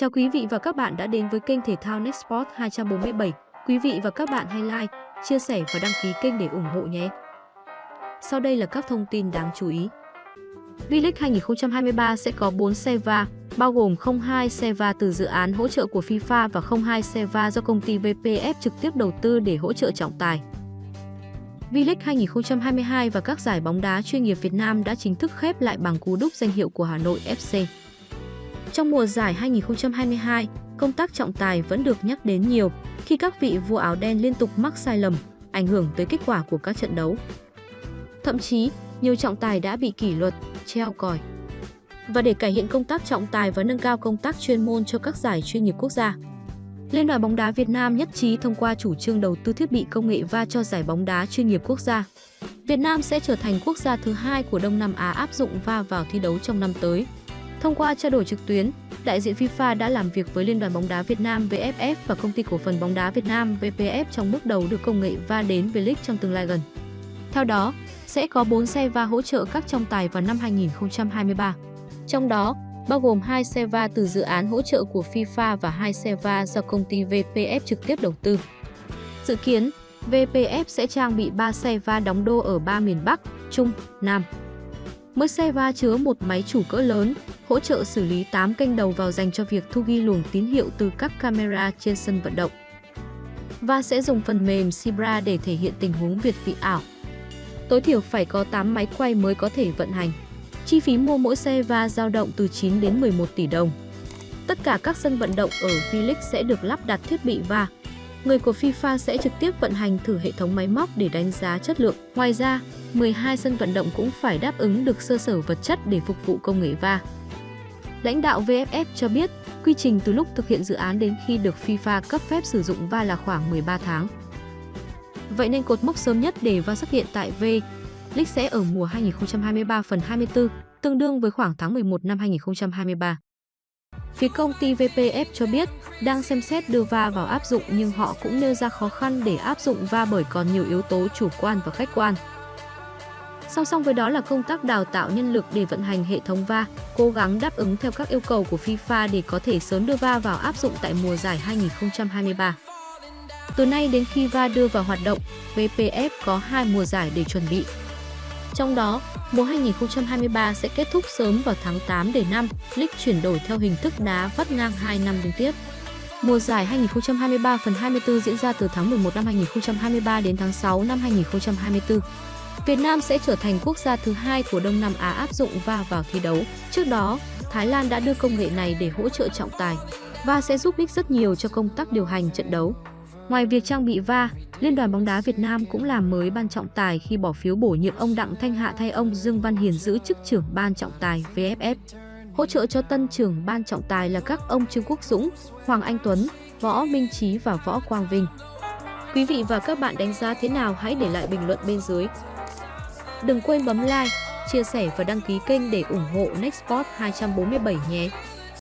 Chào quý vị và các bạn đã đến với kênh thể thao Nextport 247. Quý vị và các bạn hãy like, chia sẻ và đăng ký kênh để ủng hộ nhé. Sau đây là các thông tin đáng chú ý. V-League 2023 sẽ có 4 xe va, bao gồm 02 xe va từ dự án hỗ trợ của FIFA và 02 xe va do công ty VPF trực tiếp đầu tư để hỗ trợ trọng tài. V-League 2022 và các giải bóng đá chuyên nghiệp Việt Nam đã chính thức khép lại bằng cú đúc danh hiệu của Hà Nội FC. Trong mùa giải 2022, công tác trọng tài vẫn được nhắc đến nhiều khi các vị vua áo đen liên tục mắc sai lầm, ảnh hưởng tới kết quả của các trận đấu. Thậm chí, nhiều trọng tài đã bị kỷ luật, treo còi. Và để cải thiện công tác trọng tài và nâng cao công tác chuyên môn cho các giải chuyên nghiệp quốc gia, Liên đoàn bóng đá Việt Nam nhất trí thông qua chủ trương đầu tư thiết bị công nghệ va cho giải bóng đá chuyên nghiệp quốc gia. Việt Nam sẽ trở thành quốc gia thứ hai của Đông Nam Á áp dụng va vào thi đấu trong năm tới. Thông qua trao đổi trực tuyến, đại diện FIFA đã làm việc với Liên đoàn bóng đá Việt Nam VFF và công ty cổ phần bóng đá Việt Nam VPF trong bước đầu đưa công nghệ va đến V-League trong tương lai gần. Theo đó, sẽ có 4 xe va hỗ trợ các trọng tài vào năm 2023. Trong đó, bao gồm 2 xe va từ dự án hỗ trợ của FIFA và 2 xe va do công ty VPF trực tiếp đầu tư. Dự kiến, VPF sẽ trang bị 3 xe va đóng đô ở ba miền Bắc, Trung, Nam. Mỗi xe va chứa một máy chủ cỡ lớn, hỗ trợ xử lý 8 kênh đầu vào dành cho việc thu ghi luồng tín hiệu từ các camera trên sân vận động. Và sẽ dùng phần mềm Sibra để thể hiện tình huống việt vị ảo. Tối thiểu phải có 8 máy quay mới có thể vận hành. Chi phí mua mỗi xe va dao động từ 9 đến 11 tỷ đồng. Tất cả các sân vận động ở V-League sẽ được lắp đặt thiết bị va. Người của FIFA sẽ trực tiếp vận hành thử hệ thống máy móc để đánh giá chất lượng. Ngoài ra, 12 sân vận động cũng phải đáp ứng được sơ sở vật chất để phục vụ công nghệ va. Lãnh đạo VFF cho biết, quy trình từ lúc thực hiện dự án đến khi được FIFA cấp phép sử dụng va là khoảng 13 tháng. Vậy nên cột mốc sớm nhất để va xuất hiện tại V League sẽ ở mùa 2023 phần 24, tương đương với khoảng tháng 11 năm 2023. Phía công ty VPF cho biết đang xem xét đưa va vào áp dụng nhưng họ cũng nêu ra khó khăn để áp dụng va bởi còn nhiều yếu tố chủ quan và khách quan. Song song với đó là công tác đào tạo nhân lực để vận hành hệ thống va, cố gắng đáp ứng theo các yêu cầu của FIFA để có thể sớm đưa va vào áp dụng tại mùa giải 2023. Từ nay đến khi va đưa vào hoạt động, VPF có hai mùa giải để chuẩn bị. Trong đó, mùa 2023 sẽ kết thúc sớm vào tháng 8 để năm, League chuyển đổi theo hình thức đá vắt ngang 2 năm liên tiếp. Mùa giải 2023 phần 24 diễn ra từ tháng 11 năm 2023 đến tháng 6 năm 2024. Việt Nam sẽ trở thành quốc gia thứ hai của Đông Nam Á áp dụng va vào thi đấu. Trước đó, Thái Lan đã đưa công nghệ này để hỗ trợ trọng tài và sẽ giúp ích rất nhiều cho công tác điều hành trận đấu. Ngoài việc trang bị va, Liên đoàn bóng đá Việt Nam cũng làm mới ban trọng tài khi bỏ phiếu bổ nhiệm ông Đặng Thanh Hạ thay ông Dương Văn Hiền giữ chức trưởng ban trọng tài VFF. Hỗ trợ cho tân trưởng ban trọng tài là các ông Trương Quốc Dũng, Hoàng Anh Tuấn, Võ Minh Trí và Võ Quang Vinh. Quý vị và các bạn đánh giá thế nào hãy để lại bình luận bên dưới. Đừng quên bấm like, chia sẻ và đăng ký kênh để ủng hộ Nextport 247 nhé.